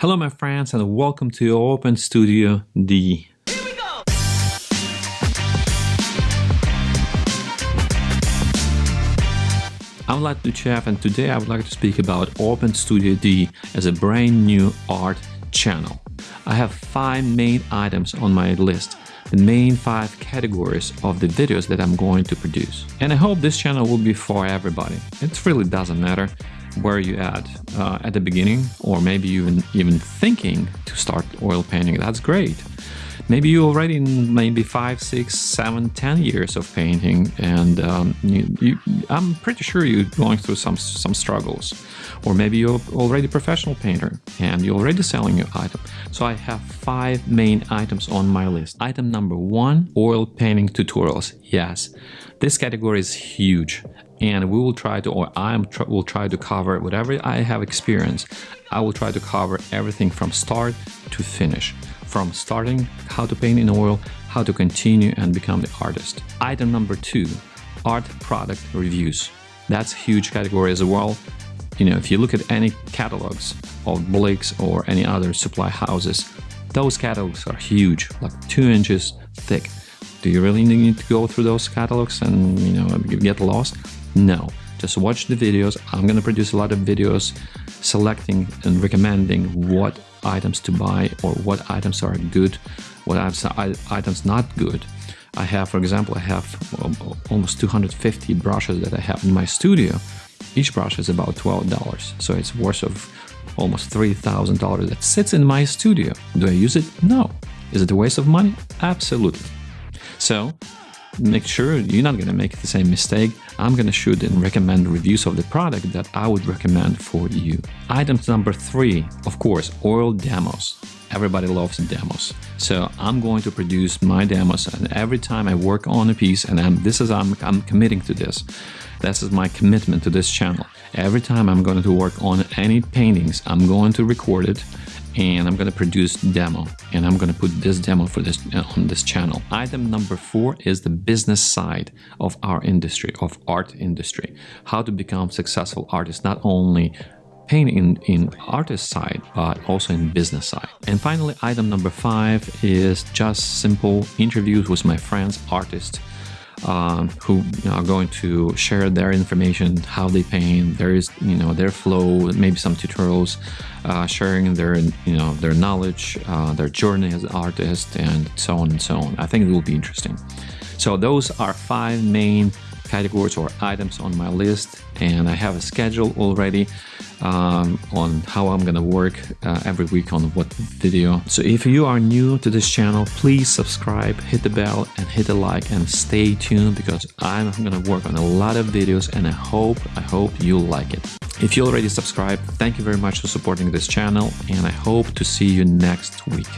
Hello my friends and welcome to Open Studio D. I'm Vlad Duchev and today I would like to speak about Open Studio D as a brand new art channel. I have five main items on my list the main five categories of the videos that I'm going to produce. And I hope this channel will be for everybody. It really doesn't matter where you at uh, at the beginning or maybe even even thinking to start oil painting? That's great maybe you already maybe five six seven ten years of painting and um, you, you, i'm pretty sure you're going through some some struggles. Or maybe you're already a professional painter and you're already selling your item. So i have five main items on my list. Item number one oil painting tutorials. Yes this category is huge and we will try to or i tr will try to cover whatever i have experienced i will try to cover everything from start to finish from starting how to paint in oil how to continue and become the artist. Item number two art product reviews. That's a huge category as well. You know if you look at any catalogs of Blick's or any other supply houses those catalogs are huge like two inches thick. Do you really need to go through those catalogs and you know get lost? No, just watch the videos. I'm gonna produce a lot of videos selecting and recommending what items to buy or what items are good, what items not good. I have, for example, I have um, almost 250 brushes that I have in my studio. Each brush is about $12, so it's worth of almost $3,000 that sits in my studio. Do I use it? No. Is it a waste of money? Absolutely. So make sure you're not going to make the same mistake. I'm going to shoot and recommend reviews of the product that I would recommend for you. Item number three, of course, oil demos. Everybody loves demos. So I'm going to produce my demos and every time I work on a piece and I'm, this is, I'm, I'm committing to this. This is my commitment to this channel. Every time I'm going to work on any paintings, I'm going to record it and I'm gonna produce demo and I'm gonna put this demo for this uh, on this channel. Item number four is the business side of our industry, of art industry. How to become successful artists, not only paint in, in artist side, but also in business side. And finally, item number five is just simple interviews with my friends, artists, um, who are going to share their information, how they paint, there is you know their flow, maybe some tutorials, uh, sharing their you know their knowledge, uh, their journey as an artist, and so on and so on. I think it will be interesting. So those are five main categories or items on my list and I have a schedule already um, on how I'm gonna work uh, every week on what video. So if you are new to this channel, please subscribe, hit the bell and hit the like and stay tuned because I'm gonna work on a lot of videos and I hope, I hope you'll like it. If you already subscribed, thank you very much for supporting this channel and I hope to see you next week.